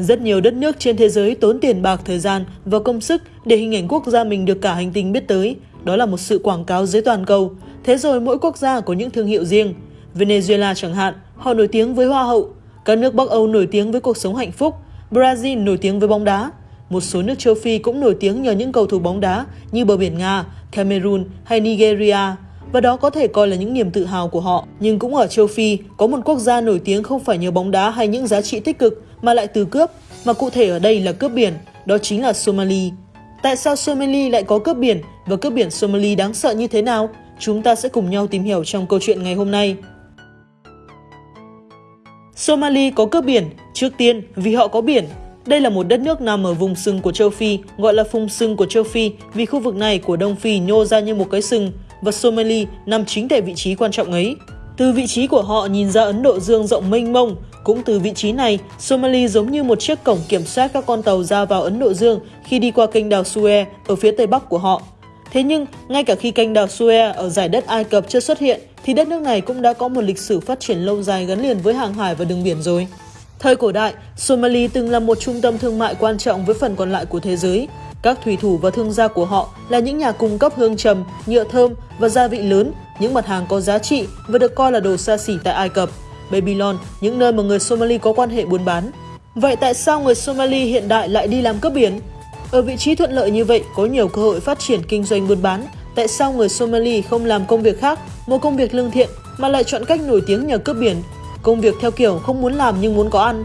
Rất nhiều đất nước trên thế giới tốn tiền bạc, thời gian và công sức để hình ảnh quốc gia mình được cả hành tinh biết tới. Đó là một sự quảng cáo dưới toàn cầu. Thế rồi mỗi quốc gia có những thương hiệu riêng. Venezuela chẳng hạn, họ nổi tiếng với hoa hậu. Các nước Bắc Âu nổi tiếng với cuộc sống hạnh phúc. Brazil nổi tiếng với bóng đá. Một số nước châu Phi cũng nổi tiếng nhờ những cầu thủ bóng đá như bờ biển Nga, Cameroon hay Nigeria. Và đó có thể coi là những niềm tự hào của họ. Nhưng cũng ở châu Phi, có một quốc gia nổi tiếng không phải nhờ bóng đá hay những giá trị tích cực mà lại từ cướp, mà cụ thể ở đây là cướp biển, đó chính là Somali. Tại sao Somali lại có cướp biển và cướp biển Somali đáng sợ như thế nào? Chúng ta sẽ cùng nhau tìm hiểu trong câu chuyện ngày hôm nay. Somali có cướp biển, trước tiên vì họ có biển. Đây là một đất nước nằm ở vùng sừng của châu Phi, gọi là vùng sừng của châu Phi vì khu vực này của Đông Phi nhô ra như một cái sừng và Somali nằm chính tại vị trí quan trọng ấy. Từ vị trí của họ nhìn ra Ấn Độ Dương rộng mênh mông, cũng từ vị trí này, Somali giống như một chiếc cổng kiểm soát các con tàu ra vào Ấn Độ Dương khi đi qua kênh đào Suez ở phía tây bắc của họ. Thế nhưng, ngay cả khi kênh đào Suez ở giải đất Ai Cập chưa xuất hiện, thì đất nước này cũng đã có một lịch sử phát triển lâu dài gắn liền với hàng hải và đường biển rồi. Thời cổ đại, Somali từng là một trung tâm thương mại quan trọng với phần còn lại của thế giới. Các thủy thủ và thương gia của họ là những nhà cung cấp hương trầm, nhựa thơm và gia vị lớn, những mặt hàng có giá trị và được coi là đồ xa xỉ tại Ai Cập. Babylon, những nơi mà người Somali có quan hệ buôn bán. Vậy tại sao người Somali hiện đại lại đi làm cướp biển? Ở vị trí thuận lợi như vậy, có nhiều cơ hội phát triển kinh doanh buôn bán. Tại sao người Somali không làm công việc khác, một công việc lương thiện, mà lại chọn cách nổi tiếng nhờ cướp biển? Công việc theo kiểu không muốn làm nhưng muốn có ăn.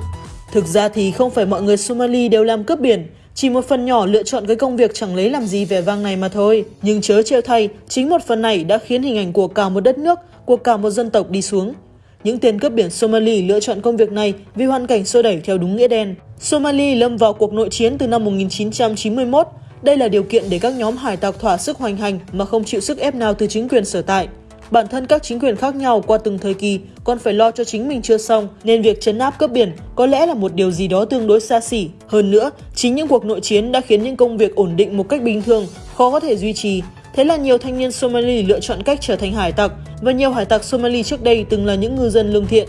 Thực ra thì không phải mọi người Somali đều làm cướp biển, chỉ một phần nhỏ lựa chọn cái công việc chẳng lấy làm gì vẻ vang này mà thôi. Nhưng chớ trêu thay, chính một phần này đã khiến hình ảnh của cả một đất nước, của cả một dân tộc đi xuống. Những tên cướp biển Somali lựa chọn công việc này vì hoàn cảnh xô đẩy theo đúng nghĩa đen. Somali lâm vào cuộc nội chiến từ năm 1991. Đây là điều kiện để các nhóm hải tặc thỏa sức hoành hành mà không chịu sức ép nào từ chính quyền sở tại. Bản thân các chính quyền khác nhau qua từng thời kỳ còn phải lo cho chính mình chưa xong, nên việc chấn áp cướp biển có lẽ là một điều gì đó tương đối xa xỉ. Hơn nữa, chính những cuộc nội chiến đã khiến những công việc ổn định một cách bình thường khó có thể duy trì. Thế là nhiều thanh niên Somali lựa chọn cách trở thành hải tặc, và nhiều hải tặc Somali trước đây từng là những ngư dân lương thiện.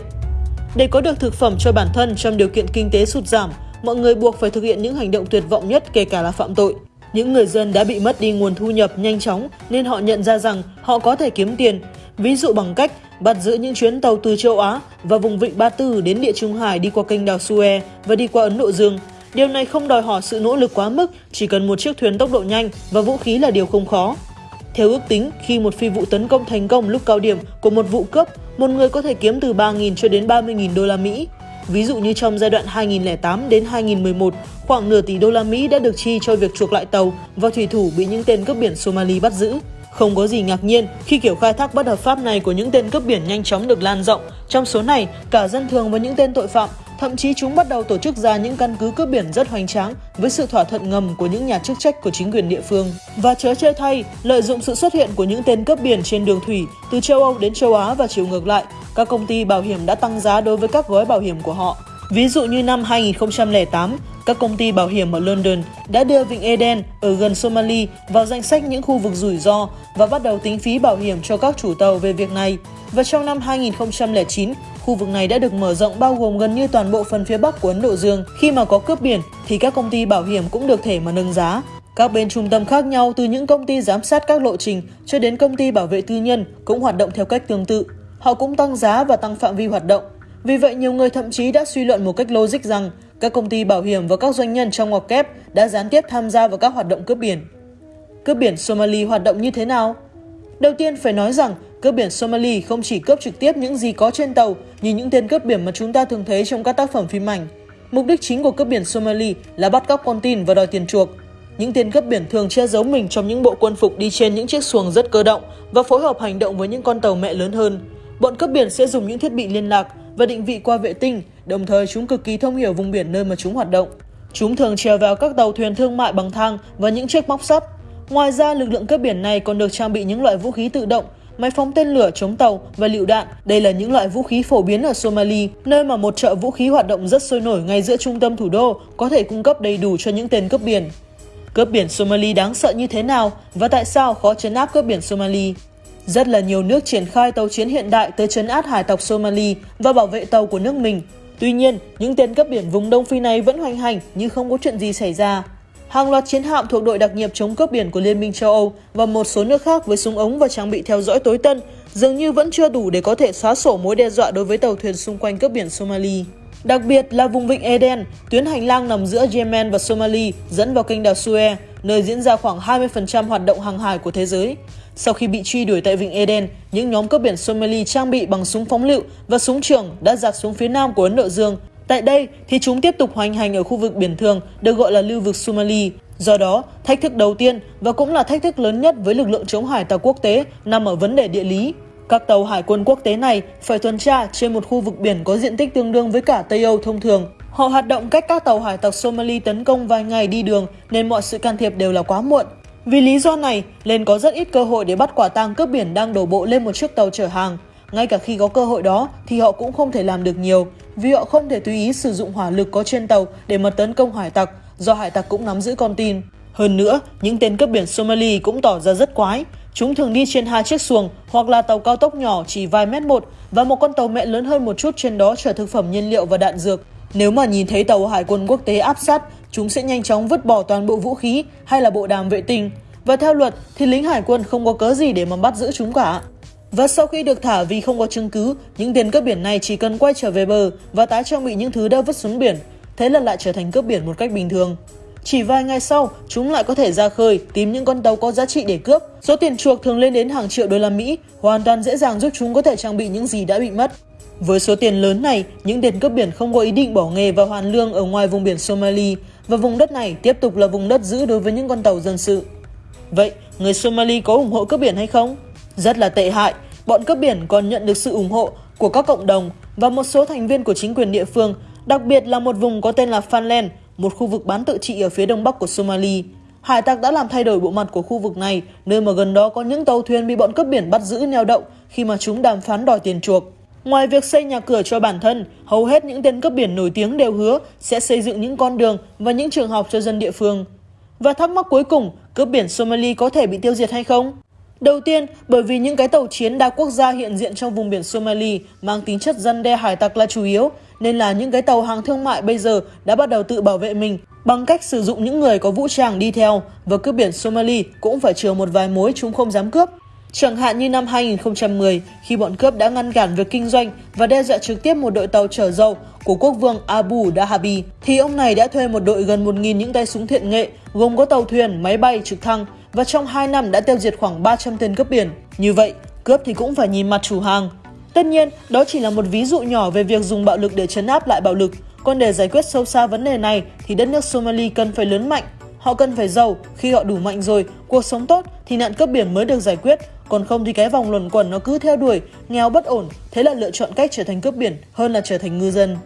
Để có được thực phẩm cho bản thân trong điều kiện kinh tế sụt giảm, mọi người buộc phải thực hiện những hành động tuyệt vọng nhất kể cả là phạm tội. Những người dân đã bị mất đi nguồn thu nhập nhanh chóng nên họ nhận ra rằng họ có thể kiếm tiền, ví dụ bằng cách bắt giữ những chuyến tàu từ châu Á và vùng vịnh Ba Tư đến địa Trung Hải đi qua kênh đào Suez và đi qua Ấn Độ Dương. Điều này không đòi hỏi sự nỗ lực quá mức, chỉ cần một chiếc thuyền tốc độ nhanh và vũ khí là điều không khó. Theo ước tính, khi một phi vụ tấn công thành công lúc cao điểm của một vụ cướp, một người có thể kiếm từ 3.000 cho đến 30.000 đô la Mỹ. Ví dụ như trong giai đoạn 2008 đến 2011, khoảng nửa tỷ đô la Mỹ đã được chi cho việc chuộc lại tàu và thủy thủ bị những tên cướp biển Somali bắt giữ. Không có gì ngạc nhiên khi kiểu khai thác bất hợp pháp này của những tên cướp biển nhanh chóng được lan rộng. Trong số này, cả dân thường và những tên tội phạm Thậm chí chúng bắt đầu tổ chức ra những căn cứ cướp biển rất hoành tráng với sự thỏa thuận ngầm của những nhà chức trách của chính quyền địa phương. Và chớ chơi thay, lợi dụng sự xuất hiện của những tên cướp biển trên đường thủy từ châu Âu đến châu Á và chiều ngược lại, các công ty bảo hiểm đã tăng giá đối với các gói bảo hiểm của họ. Ví dụ như năm 2008, các công ty bảo hiểm ở London đã đưa Vịnh Eden ở gần Somali vào danh sách những khu vực rủi ro và bắt đầu tính phí bảo hiểm cho các chủ tàu về việc này. Và trong năm 2009, Khu vực này đã được mở rộng bao gồm gần như toàn bộ phần phía bắc của Ấn Độ Dương. Khi mà có cướp biển thì các công ty bảo hiểm cũng được thể mà nâng giá. Các bên trung tâm khác nhau từ những công ty giám sát các lộ trình cho đến công ty bảo vệ tư nhân cũng hoạt động theo cách tương tự. Họ cũng tăng giá và tăng phạm vi hoạt động. Vì vậy, nhiều người thậm chí đã suy luận một cách logic rằng các công ty bảo hiểm và các doanh nhân trong ngoặc kép đã gián tiếp tham gia vào các hoạt động cướp biển. Cướp biển Somali hoạt động như thế nào? Đầu tiên phải nói rằng Cướp biển Somali không chỉ cướp trực tiếp những gì có trên tàu như những tên cướp biển mà chúng ta thường thấy trong các tác phẩm phim ảnh. Mục đích chính của cướp biển Somali là bắt cóc con tin và đòi tiền chuộc. Những tên cướp biển thường che giấu mình trong những bộ quân phục đi trên những chiếc xuồng rất cơ động và phối hợp hành động với những con tàu mẹ lớn hơn. Bọn cướp biển sẽ dùng những thiết bị liên lạc và định vị qua vệ tinh, đồng thời chúng cực kỳ thông hiểu vùng biển nơi mà chúng hoạt động. Chúng thường trèo vào các tàu thuyền thương mại bằng thang và những chiếc móc sắt. Ngoài ra, lực lượng cướp biển này còn được trang bị những loại vũ khí tự động máy phóng tên lửa chống tàu và lựu đạn. Đây là những loại vũ khí phổ biến ở Somali, nơi mà một chợ vũ khí hoạt động rất sôi nổi ngay giữa trung tâm thủ đô, có thể cung cấp đầy đủ cho những tên cướp biển. Cướp biển Somali đáng sợ như thế nào và tại sao khó chấn áp cướp biển Somali? Rất là nhiều nước triển khai tàu chiến hiện đại tới chấn áp hải tộc Somali và bảo vệ tàu của nước mình. Tuy nhiên, những tên cướp biển vùng Đông Phi này vẫn hoành hành như không có chuyện gì xảy ra. Hàng loạt chiến hạm thuộc đội đặc nhiệm chống cướp biển của Liên minh châu Âu và một số nước khác với súng ống và trang bị theo dõi tối tân dường như vẫn chưa đủ để có thể xóa sổ mối đe dọa đối với tàu thuyền xung quanh cướp biển Somali. Đặc biệt là vùng vịnh Eden, tuyến hành lang nằm giữa Yemen và Somali dẫn vào kênh đảo Suez, nơi diễn ra khoảng 20% hoạt động hàng hải của thế giới. Sau khi bị truy đuổi tại vịnh Eden, những nhóm cướp biển Somali trang bị bằng súng phóng lựu và súng trường đã giặc xuống phía nam của Ấn Độ Dương. Tại đây thì chúng tiếp tục hoành hành ở khu vực biển thường được gọi là lưu vực Somali. Do đó, thách thức đầu tiên và cũng là thách thức lớn nhất với lực lượng chống hải tặc quốc tế nằm ở vấn đề địa lý. Các tàu hải quân quốc tế này phải tuần tra trên một khu vực biển có diện tích tương đương với cả Tây Âu thông thường. Họ hoạt động cách các tàu hải tặc Somali tấn công vài ngày đi đường nên mọi sự can thiệp đều là quá muộn. Vì lý do này, lên có rất ít cơ hội để bắt quả tang cướp biển đang đổ bộ lên một chiếc tàu chở hàng. Ngay cả khi có cơ hội đó thì họ cũng không thể làm được nhiều, vì họ không thể tùy ý sử dụng hỏa lực có trên tàu để mà tấn công hải tặc, do hải tặc cũng nắm giữ con tin. Hơn nữa, những tên cướp biển Somali cũng tỏ ra rất quái. Chúng thường đi trên hai chiếc xuồng hoặc là tàu cao tốc nhỏ chỉ vài mét một và một con tàu mẹ lớn hơn một chút trên đó chở thực phẩm nhiên liệu và đạn dược. Nếu mà nhìn thấy tàu hải quân quốc tế áp sát, chúng sẽ nhanh chóng vứt bỏ toàn bộ vũ khí hay là bộ đàm vệ tinh. Và theo luật thì lính hải quân không có cớ gì để mà bắt giữ chúng cả. Và sau khi được thả vì không có chứng cứ, những tên cướp biển này chỉ cần quay trở về bờ và tái trang bị những thứ đã vứt xuống biển. Thế là lại trở thành cướp biển một cách bình thường. Chỉ vài ngày sau, chúng lại có thể ra khơi tìm những con tàu có giá trị để cướp. Số tiền chuộc thường lên đến hàng triệu đô la Mỹ, hoàn toàn dễ dàng giúp chúng có thể trang bị những gì đã bị mất. Với số tiền lớn này, những tên cướp biển không có ý định bỏ nghề và hoàn lương ở ngoài vùng biển Somali và vùng đất này tiếp tục là vùng đất giữ đối với những con tàu dân sự. Vậy, người Somali có ủng hộ cướp biển hay không? Rất là tệ hại, bọn cướp biển còn nhận được sự ủng hộ của các cộng đồng và một số thành viên của chính quyền địa phương, đặc biệt là một vùng có tên là Fanland, một khu vực bán tự trị ở phía đông bắc của Somali. Hải tặc đã làm thay đổi bộ mặt của khu vực này, nơi mà gần đó có những tàu thuyền bị bọn cướp biển bắt giữ neo đậu khi mà chúng đàm phán đòi tiền chuộc. Ngoài việc xây nhà cửa cho bản thân, hầu hết những tên cướp biển nổi tiếng đều hứa sẽ xây dựng những con đường và những trường học cho dân địa phương. Và thắc mắc cuối cùng, cướp biển Somali có thể bị tiêu diệt hay không? Đầu tiên, bởi vì những cái tàu chiến đa quốc gia hiện diện trong vùng biển Somali mang tính chất dân đe hải tặc là chủ yếu, nên là những cái tàu hàng thương mại bây giờ đã bắt đầu tự bảo vệ mình bằng cách sử dụng những người có vũ trang đi theo và cướp biển Somali cũng phải chừa một vài mối chúng không dám cướp. Chẳng hạn như năm 2010, khi bọn cướp đã ngăn cản việc kinh doanh và đe dọa trực tiếp một đội tàu chở dầu của quốc vương Abu Dhabi, thì ông này đã thuê một đội gần 1.000 những tay súng thiện nghệ, gồm có tàu thuyền, máy bay, trực thăng và trong 2 năm đã tiêu diệt khoảng 300 tên cướp biển. Như vậy, cướp thì cũng phải nhìn mặt chủ hàng. Tất nhiên, đó chỉ là một ví dụ nhỏ về việc dùng bạo lực để chấn áp lại bạo lực. Còn để giải quyết sâu xa vấn đề này thì đất nước Somali cần phải lớn mạnh. Họ cần phải giàu, khi họ đủ mạnh rồi, cuộc sống tốt thì nạn cướp biển mới được giải quyết. Còn không thì cái vòng luẩn quẩn nó cứ theo đuổi, nghèo bất ổn, thế là lựa chọn cách trở thành cướp biển hơn là trở thành ngư dân.